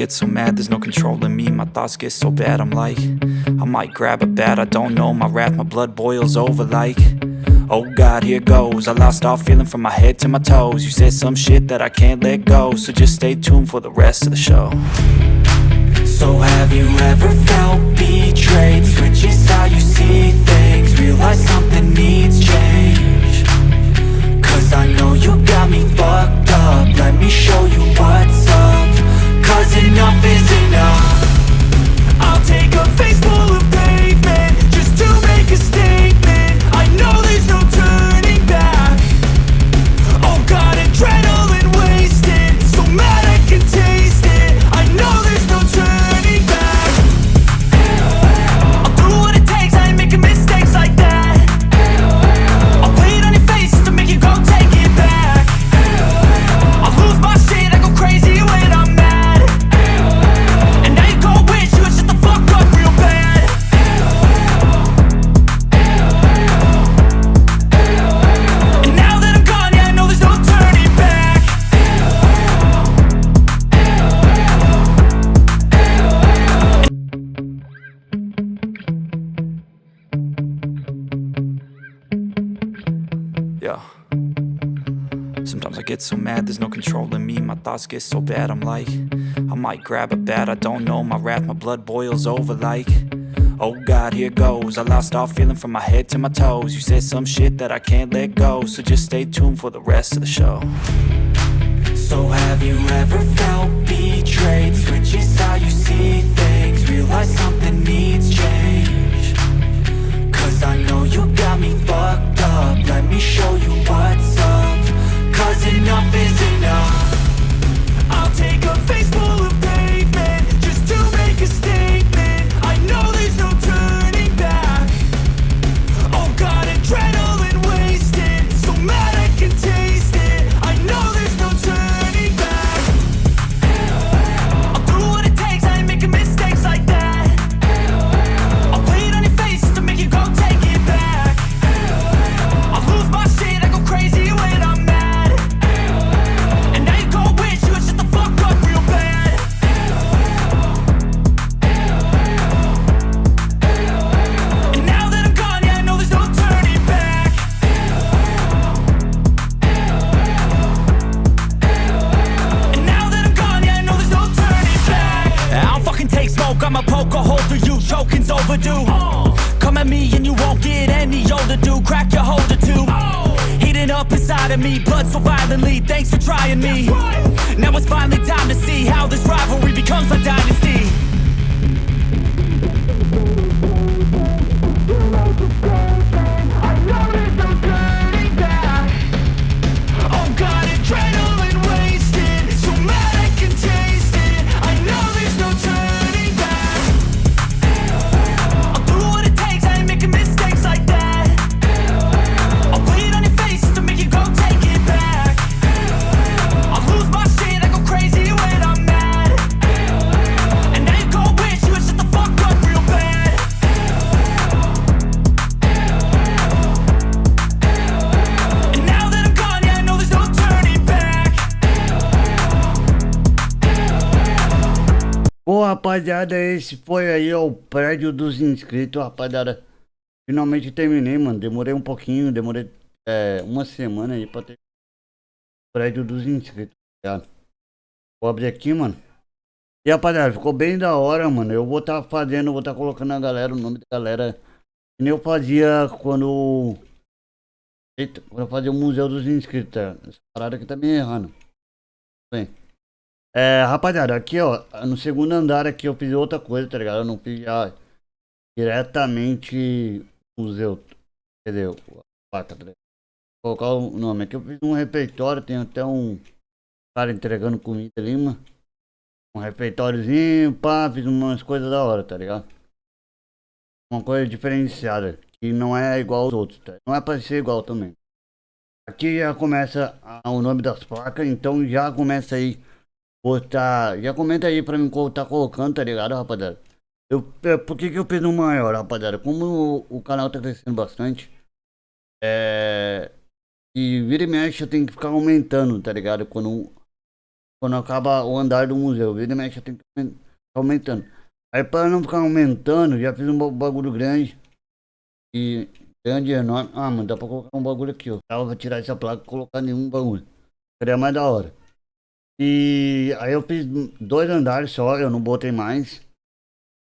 get so mad, there's no control in me. My thoughts get so bad, I'm like I might grab a bat, I don't know. My wrath, my blood boils over like Oh God, here goes. I lost all feeling from my head to my toes. You said some shit that I can't let go So just stay tuned for the rest of the show. So have you ever felt betrayed? Switches how you see things Sometimes I get so mad, there's no controlling me. My thoughts get so bad, I'm like I might grab a bat, I don't know. My wrath, my blood boils over like Oh God, here goes. I lost all feeling from my head to my toes. You said some shit that I can't let go So just stay tuned for the rest of the show. So have you ever felt betrayed? Switches how you see things Realize something needs change At me and you won't get any older, dude. Crack your holder too. Heating up inside of me, blood so violently Thanks for trying me. Now it's finally time to see How this rivalry becomes a dynasty rapaziada, esse foi aí o prédio dos inscritos, rapaziada. Finalmente terminei, mano. Demorei um pouquinho, demorei é, uma semana aí pra ter o prédio dos inscritos, tá? Vou abrir aqui, mano. E rapaziada, ficou bem da hora, mano. Eu vou estar fazendo, vou estar colocando a galera, o nome da galera. Que nem eu fazia quando. Eita, quando eu fazia o Museu dos Inscritos, tá? Essa parada aqui tá me errando. Bem. É, rapaziada, aqui ó, no segundo andar aqui eu fiz outra coisa, tá ligado? Eu não fiz já diretamente museu, entendeu? Placa, tá ligado? Vou colocar o nome aqui, eu fiz um refeitório, tem até um cara entregando comida ali, mano. Um refeitóriozinho, pá, fiz umas coisas da hora, tá ligado? Uma coisa diferenciada, que não é igual aos outros, tá? Não é pra ser igual também. Aqui já começa a- o nome das placas, então já começa aí botar. Já comenta aí pra mim co- tá colocando, tá ligado, rapaziada? Eu, é, por que, que eu fiz um maior, rapaziada? Como o, o canal tá crescendo bastante, é. E vira e mexe eu tenho que ficar aumentando, tá ligado? Quando Quando acaba o andar do museu. Vira e mexe, tem que aumen- aumentando. Aí para não ficar aumentando, já fiz um ba- bagulho grande. E grande enorme. Ah, mano, dá pra colocar um bagulho aqui, ó. Dá pra tirar essa placa e colocar nenhum bagulho. Seria mais da hora. E aí eu fiz dois andares só, eu não botei mais.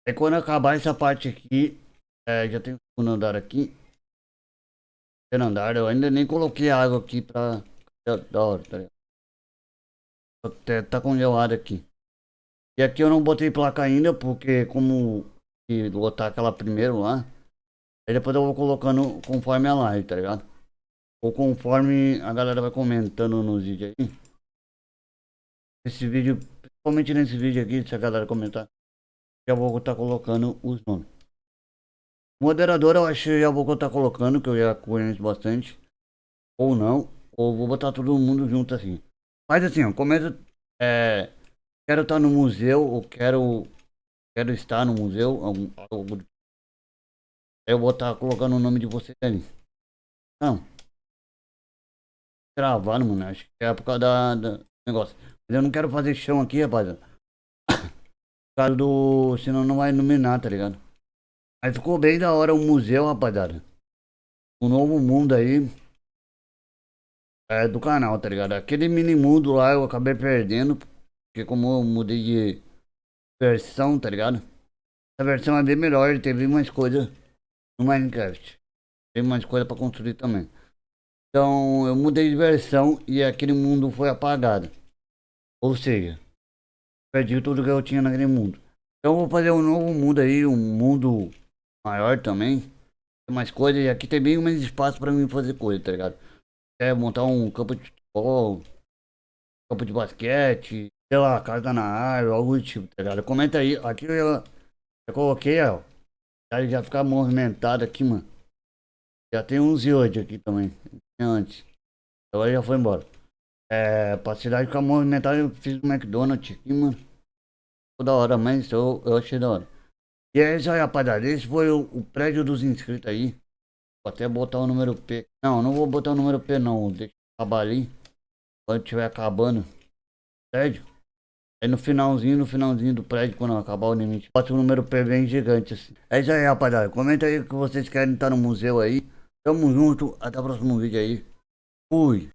Aí quando acabar essa parte aqui, é, já tem o segundo andar aqui. Terceiro andar, eu ainda nem coloquei água aqui pra. Da, hora, tá ligado? Até tá congelado aqui. E aqui eu não botei placa ainda, porque como que lotar aquela primeiro lá. Aí depois eu vou colocando conforme a live, tá ligado? Ou conforme a galera vai comentando nos vídeos aí. Esse vídeo, principalmente nesse vídeo aqui, se a galera comentar, já vou estar colocando os nomes. Moderador eu acho que já vou estar colocando, que eu já conheço bastante. Ou não, ou vou botar todo mundo junto assim. Mas assim, ó, comenta. É, quero estar no museu, ou quero. Quero estar no museu. Algum, algo do- eu vou estar colocando o nome de vocês ali. Não. Gravando, mano. Acho que é por causa da, da negócio. Eu não quero fazer chão aqui, rapaziada. Por causa do. Senão não vai iluminar, tá ligado? Aí ficou bem da hora o museu, rapaziada. O novo mundo aí. É do canal, tá ligado? Aquele mini mundo lá eu acabei perdendo. Porque como eu mudei de versão, tá ligado? Essa versão é bem melhor, teve mais coisa no Minecraft. Tem mais coisa pra construir também. Então eu mudei de versão e aquele mundo foi apagado. Ou seja, perdi tudo que eu tinha naquele mundo. Então vou fazer um novo mundo aí, um mundo maior também. Tem mais coisas e aqui tem bem mais espaço pra mim fazer coisa, tá ligado? É montar um campo de futebol, campo de basquete, sei lá, casa na árvore, algo do tipo, tá ligado? Comenta aí, aqui eu já, já coloquei, ó. Já, já ficar movimentado aqui, mano. Já tem uns e oito aqui também, antes. Agora já foi embora. É, pra cidade ficar movimentada, eu fiz um McDonald's aqui, mano. Ficou da hora, mas eu, eu achei da hora. E é isso aí, rapaziada. Esse foi o, o prédio dos inscritos aí. Vou até botar o número P. Não, não vou botar o número P não. Deixa acabar ali. Quando tiver acabando o prédio. Aí no finalzinho, no finalzinho do prédio, quando acabar o limite, bota o número P bem gigante assim. É isso aí, rapaziada. Comenta aí que vocês querem estar no museu aí. Tamo junto. Até o próximo vídeo aí. Fui.